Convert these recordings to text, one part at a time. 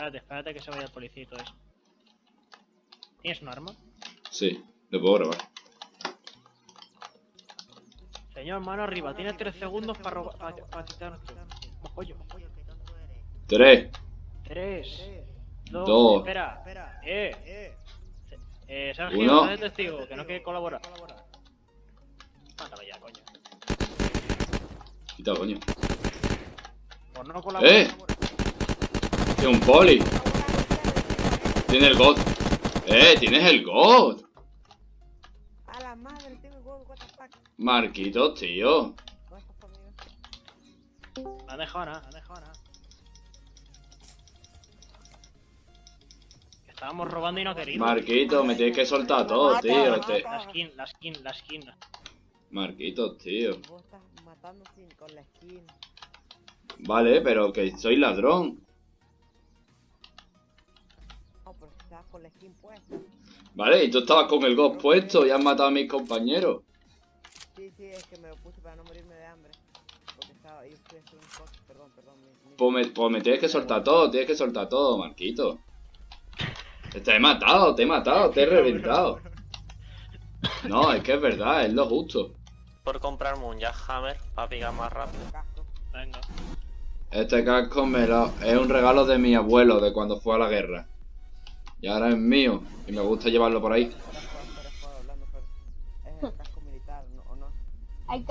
espérate, espérate que se vaya el policía y todo eso. ¿Tienes un arma? Sí, lo puedo grabar. Señor, mano arriba, tienes 3 segundos para robar. Para, quitar. Oye, Tres. 3, Dos. 2, espera, eh, eh, Sergio, Uno. de testigo, que no quiere colaborar. Mátalo ya, coño. Quita, coño. Por no colaborar. ¡Eh! ¡Que un poli! Tiene el God. ¡Eh! ¡Tienes el God! A la madre, tengo el what the fuck. Marquitos, tío. Ha dejado nada, ha dejado nada. Estábamos robando y no querido. Marquitos, me tienes que soltar todo, tío. Te... La skin, la skin, la skin. Marquitos, tío. Vos estás matando sin, con la skin. Vale, pero que soy ladrón. Con la skin puesta. Vale, y tú estabas con el God puesto y has matado a mis compañeros. Sí, sí, es que me lo puse para no morirme de hambre. Porque estaba, yo a hacer un coche, perdón, perdón. Mi, mi- Pues me, pues me tienes que soltar todo, tienes que soltar todo, Marquito. Te he matado, te he matado, te he reventado. No, es que es verdad, es lo justo. Por comprarme un Jackhammer para picar más rápido. casco. Venga. Este casco me lo, es un regalo de mi abuelo de cuando fue a la guerra. Y ahora es mío. Y me gusta llevarlo por ahí.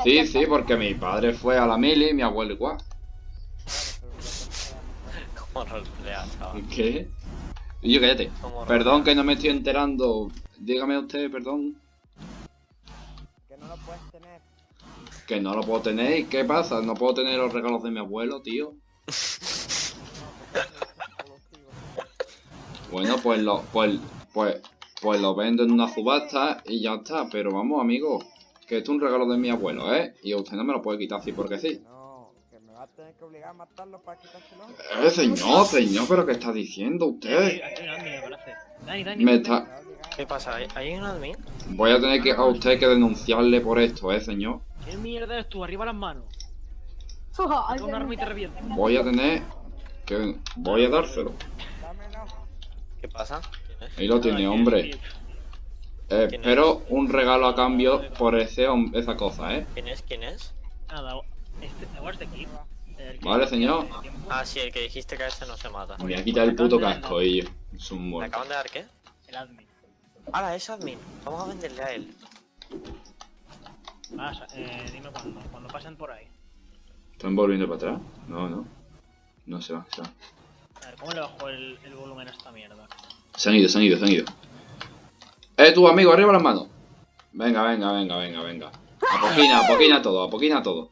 Sí, sí, porque mi padre fue a la mili y mi abuelo igual. Como rolea, chaval. ¿Qué? Y yo cállate. Perdón que no me estoy enterando. Dígame usted, perdón. Que no lo puedes tener. Que no lo puedo tener. ¿Y qué pasa? No puedo tener los regalos de mi abuelo, tío. Bueno, pues lo, pues, pues, pues lo vendo en una subasta y ya está. Pero vamos, amigo, que esto es un regalo de mi abuelo, ¿eh? Y usted no me lo puede quitar así porque sí. No, que me va a tener que obligar a matarlo para quitárselo. Eh, señor, señor, pero ¿qué está diciendo usted? aquí hay un admin, me parece. Dani, Dani. Me está... ¿Qué pasa? ¿Hay, hay un admin? Voy a tener que a usted que denunciarle por esto, ¿eh, señor? ¿Qué mierda eres tú? Arriba las manos. Voy a tener que... Voy a dárselo. ¿Qué pasa? ¿Quién es? Ahí lo tiene, Nada, hombre. Eh, espero un regalo a cambio por ese, esa cosa, ¿eh? ¿Quién es? ¿Quién es? Nada, este? El que- Vale, señor. Ah, sí, el que dijiste que a ese no se mata. Me voy a quitar el puto casco, y yo. Es un ¿Me muerto. acaban de dar qué? El admin. Ahora, es admin. Vamos a venderle a él. Ah, eh, dime cuándo. Cuando pasen por ahí. ¿Están volviendo para atrás? No, no. No se va, se va. A ver, ¿cómo le bajo el, el volumen a esta mierda? Se han ido, se han ido, se han ido. Eh, tú, amigo, arriba las manos. Venga, venga, venga, venga, venga. A poquina, a poquina todo, a poquina todo.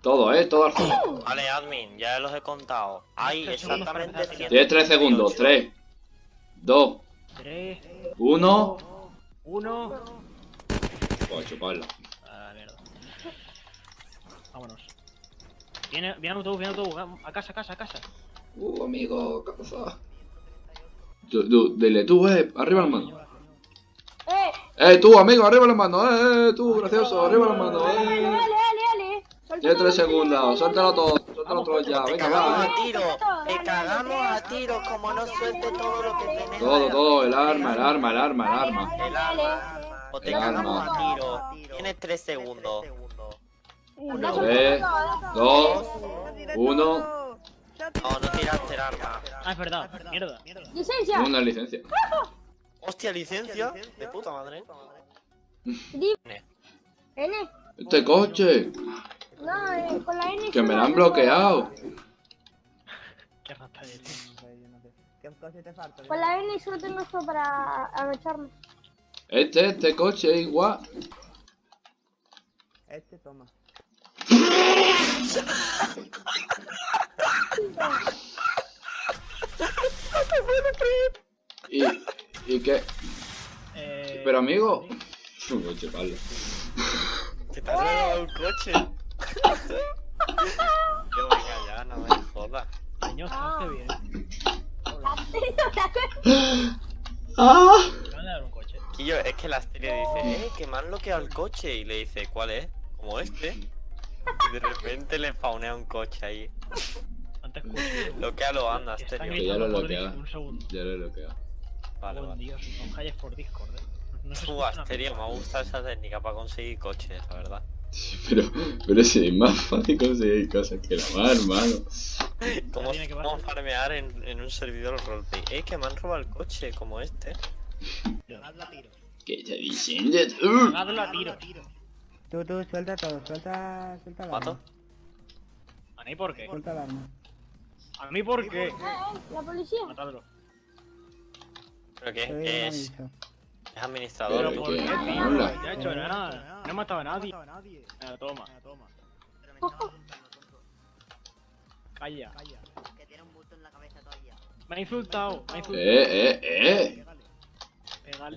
Todo, eh, todo al suelo. Vale, admin, ya los he contado. Hay exactamente empezar. 100. Tienes tres segundos. Tres, dos, 3, uno. 1. Pues a chuparla. Ah, mierda. Vámonos. Viene, viene autobús, viene autobús. A casa, a casa, a casa. Uh, amigo, ¿qué pasa? Tú, tú, dile tú, eh, arriba las manos. Eh, Eh, tú, amigo, arriba las manos, eh, eh, tú, gracioso, arriba las manos, dale, eh. dale, tres segundos, suéltalo todo, suéltalo todo ya, Te venga, cagamos va, a eh. tiro, te cagamos a tiro como no suelte todo lo que tenés. Todo, todo, el arma, el arma, el arma, el arma. El arma. O te cagamos a tiro. Tienes 3 segundos. Uno, Tres, dos, uno, No, no tiraste el arma. Ah, es verdad. Mierda, mierda. Licencia. una licencia. Hostia, licencia. De puta madre. N. Este coche, No, eh, con la N. que me la han bloqueado. Qué rata eres. No sé, yo no sé. ¿Qué coche te falta? Con la N solo tengo esto para agacharme. Este, este coche igual. Este toma. Y, y que, Eh, pero amigo. Coche, Pablo. Que te has robado un coche. Yo venga ya, no me jodas. Señor, está bien. ¡Ah! Me van a dar un coche. Quillo, es que la Asteria dice, eh, que me han bloqueado el coche. Y le dice, ¿cuál es? Como este. Y de repente le spawnea un coche ahí. Antes Bloquealo, anda, Asterio. Que ya lo bloquea. Discord, Un segundo. Ya lo he bloqueado. Vale, Oh, vale. Dios, no calles por Discord, eh. No Tú, Asterio, me gusta esa técnica para conseguir coches, la verdad. Sí, pero, pero es más fácil conseguir cosas que la mar, hermano. ¿Cómo, cómo farmear en, en un servidor roleplay? Eh, que me han robado el coche, como este. ¿Qué está diciendo tú? Hagadlo a tiro. Tú, tú, suelta todo, suelta, suelta el ¿Mato? arma. ¿A mí por qué? Suelta el arma. ¿A mí por qué? Eh, eh, la policía. Matadlo. ¿Pero qué? Te doy ¿Qué un es? ¿Es administrador ¿Pero por qué qué, qué? tío? No he hecho nada. No he matado a nadie. Venga, toma. Calla. Que tiene un bulto en la cabeza todavía. Me ha insultado. Me ha insultado. Eh, eh, eh.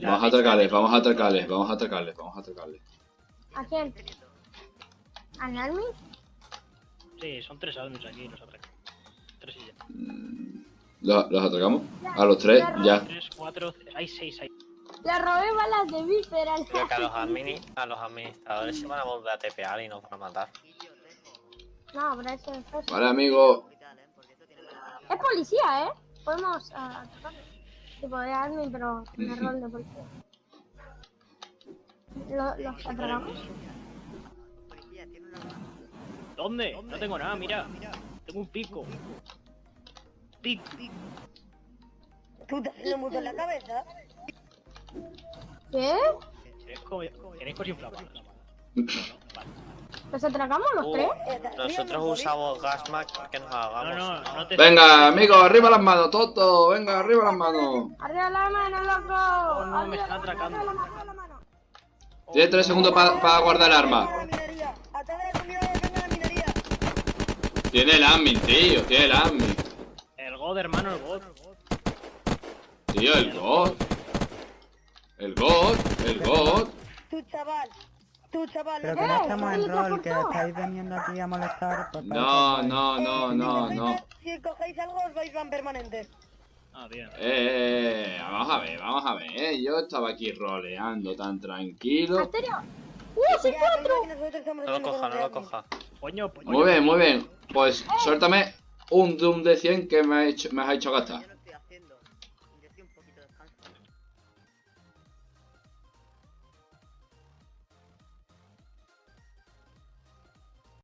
Vamos a atracarles, vamos a atracarles, vamos a atracarles, vamos a atracarles. ¿A quién? ¿A Nalmi? Sí, son tres admins aquí, los atracan. Tres y ya. Mm, ¿Los, los atracamos? A los tres, ya. Tres, cuatro, hay seis ahí. Le robé balas de Viper al Creo que a los, admini- a los administradores se van a volver a tepear y nos van a matar. No, pero eso es eso. Vale, amigo. Es policía, ¿eh? Podemos ah, atacarlo. Tipo de admin, pero en el rol de policía. ¿Lo- ¿Los arma. ¿Dónde? No tengo nada, mira. Tengo un pico. Pico. ¿Tú te en la cabeza? ¿Qué? ¿Queréis co- ¿Queréis cosas inflamables? ¿Los atracamos los Uh, tres? nosotros usamos Gasmac que nos No, hagamos. no, no te. Venga, amigos, arriba las manos, Toto. Venga, arriba las manos. ¡Arriba la mano, loco! Oh, no, me está atracando. Tienes tres segundos para guardar el arma. la minería! ¡Ataca la comunidad que venga la minería! Tiene el admin, tío, tiene el admin. El God, hermano, el God. Tío, el God. El God, el God. ¡Tú, chaval! ¡Tú, chaval! Pero no que no Eh, estamos en ¿qué rol, que estáis veniendo aquí a molestar. No, eso, no, no, no, no. Si cogéis algo os vais van permanentes. Ah, bien. Eh, vamos a ver, vamos a ver. eh. Yo estaba aquí roleando tan tranquilo. Asterio. ¡Uh, sí, Ya, cuatro! No lo coja, no lo coja. Muy bien, muy bien. Pues suéltame un Doom de 100 que me, ha hecho, me has hecho gastar.